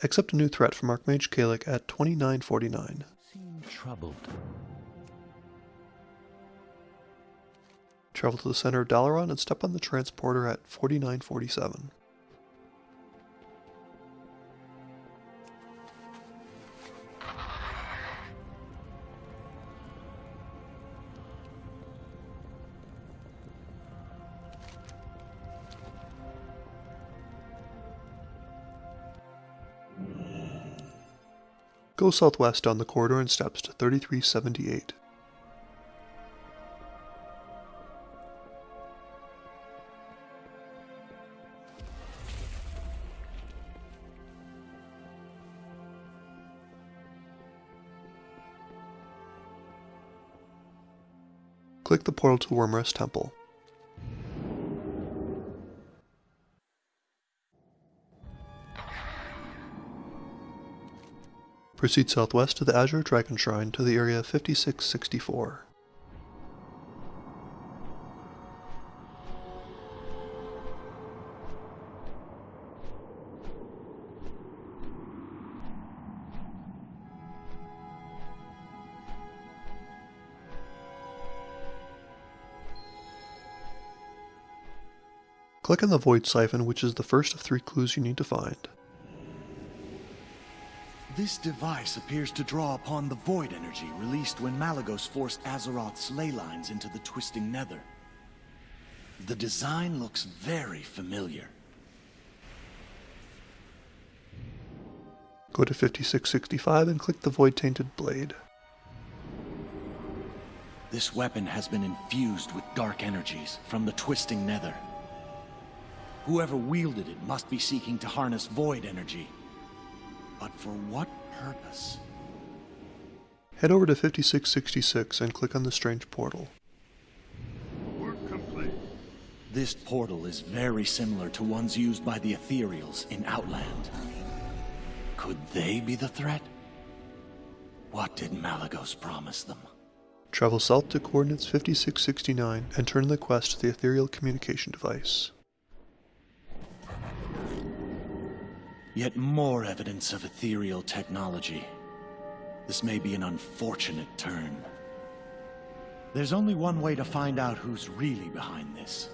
Accept a new threat from Archmage Kalec at 2949. Seem troubled. Travel to the center of Dalaran and step on the transporter at 4947. Go southwest down the corridor and steps to 3378. Click the portal to Wyrmrest Temple. Proceed southwest to the Azure Dragon Shrine to the area 5664. Click on the Void Siphon, which is the first of three clues you need to find. This device appears to draw upon the void energy released when Malygos forced Azeroth's ley lines into the twisting nether. The design looks very familiar. Go to 5665 and click the Void Tainted Blade. This weapon has been infused with dark energies from the twisting nether. Whoever wielded it must be seeking to harness void energy. But for what purpose? Head over to 5666 and click on the Strange Portal. Work complete. This portal is very similar to ones used by the Ethereals in Outland. Could they be the threat? What did Malygos promise them? Travel south to coordinates 5669 and turn in the quest to the Ethereal Communication Device. Yet more evidence of ethereal technology. This may be an unfortunate turn. There's only one way to find out who's really behind this.